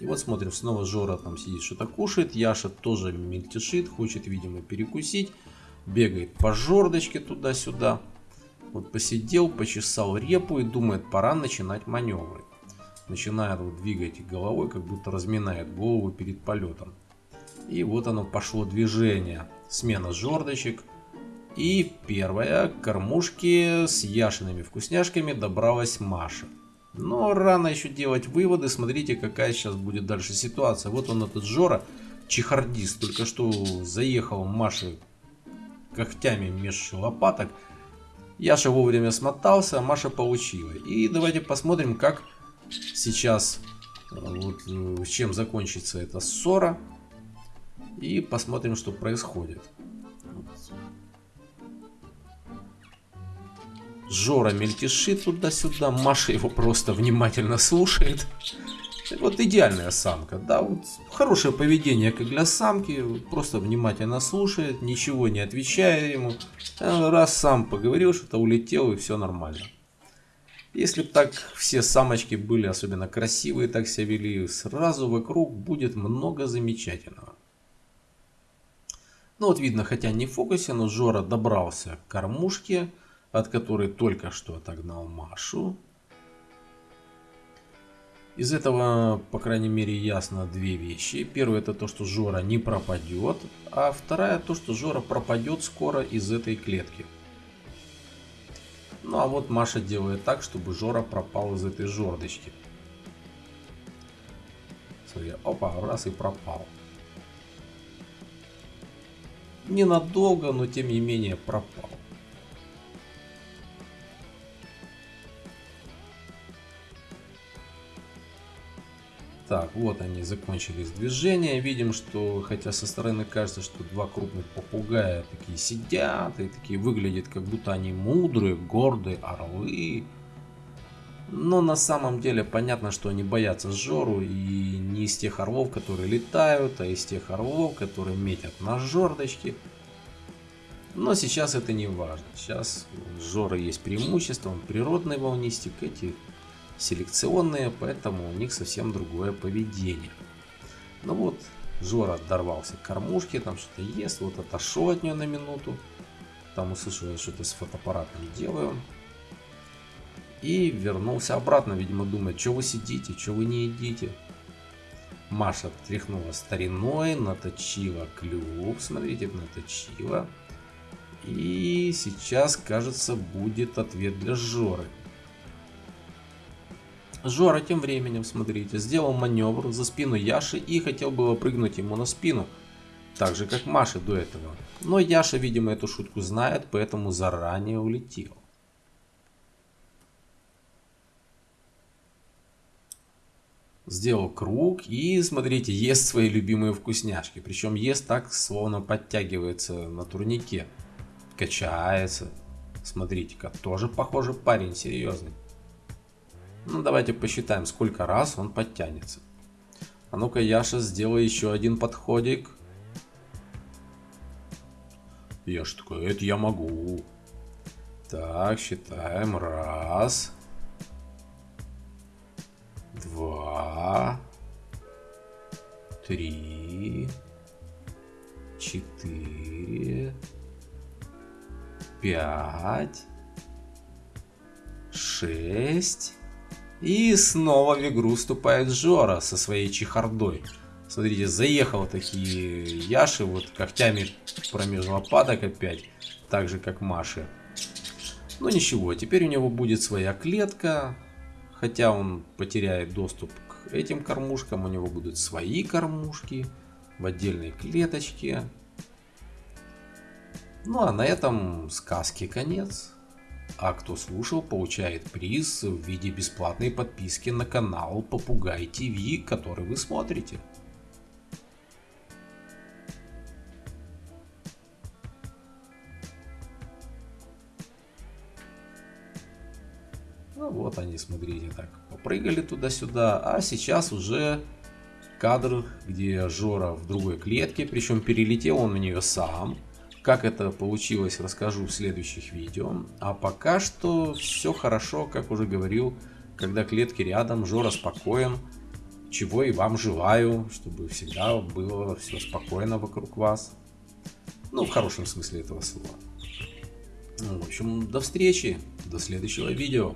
И вот смотрим, снова Жора там сидит, что-то кушает. Яша тоже мельтешит, хочет, видимо, перекусить. Бегает по жердочке туда-сюда. Вот посидел, почесал репу и думает, пора начинать маневры. Начинает вот двигать головой, как будто разминает голову перед полетом. И вот оно пошло движение. Смена жердочек. И первая к кормушке с яшиными вкусняшками добралась Маша. Но рано еще делать выводы. Смотрите, какая сейчас будет дальше ситуация. Вот он этот Жора, чехардист, только что заехал Маше когтями меж лопаток. Яша вовремя смотался, а Маша получила. И давайте посмотрим, как сейчас, вот, э, чем закончится эта ссора. И посмотрим, что происходит. Жора мельтешит туда-сюда, Маша его просто внимательно слушает. Вот идеальная самка, да, вот хорошее поведение как для самки, просто внимательно слушает, ничего не отвечая ему. Раз сам поговорил, что-то улетел и все нормально. Если бы так все самочки были особенно красивые, так себя вели, сразу вокруг будет много замечательного. Ну вот видно, хотя не в фокусе, но Жора добрался к кормушке, от которой только что отогнал Машу. Из этого, по крайней мере, ясно две вещи. Первое это то, что Жора не пропадет, а вторая то, что Жора пропадет скоро из этой клетки. Ну а вот Маша делает так, чтобы Жора пропал из этой жердочки. Смотри, опа, раз и пропал. Ненадолго, но тем не менее пропал. Так, вот они закончились движения. Видим, что, хотя со стороны кажется, что два крупных попугая такие сидят и такие выглядят, как будто они мудрые, гордые орлы. Но на самом деле понятно, что они боятся Жору и не из тех орлов, которые летают, а из тех орлов, которые метят на жердочки. Но сейчас это не важно. Сейчас у Жора есть преимущество, он природный волнистик, эти селекционные, поэтому у них совсем другое поведение. Ну вот, Жора дорвался к кормушке, там что-то ест, вот отошел от нее на минуту. Там услышал, что-то с фотоаппаратом делаю. И вернулся обратно, видимо, думает, что вы сидите, что вы не едите. Маша тряхнула стариной, наточила клюв, смотрите, наточила. И сейчас, кажется, будет ответ для Жоры. Жора тем временем, смотрите, сделал маневр за спину Яши и хотел было прыгнуть ему на спину. Так же, как Маша до этого. Но Яша, видимо, эту шутку знает, поэтому заранее улетел. Сделал круг и, смотрите, ест свои любимые вкусняшки. Причем ест так, словно подтягивается на турнике. Качается. Смотрите-ка, тоже похоже парень серьезный. Ну, давайте посчитаем, сколько раз он подтянется. А ну-ка, Яша, сделай еще один подходик. Яша такой, это я могу. Так, считаем. Раз. Два. Три. Четыре. Пять. Шесть. И снова в игру вступает Жора со своей чехардой. Смотрите, заехал такие Яши вот когтями промеж лопаток опять, так же как Маши. Но ничего, теперь у него будет своя клетка, хотя он потеряет доступ к этим кормушкам, у него будут свои кормушки в отдельной клеточке. Ну а на этом сказки конец. А кто слушал, получает приз в виде бесплатной подписки на канал Попугай ТВ, который вы смотрите. Ну вот они, смотрите, так попрыгали туда-сюда, а сейчас уже кадр, где Жора в другой клетке, причем перелетел он в нее сам. Как это получилось, расскажу в следующих видео. А пока что все хорошо, как уже говорил, когда клетки рядом, Жора спокоен. чего и вам желаю, чтобы всегда было все спокойно вокруг вас. Ну, в хорошем смысле этого слова. Ну, в общем, до встречи, до следующего видео.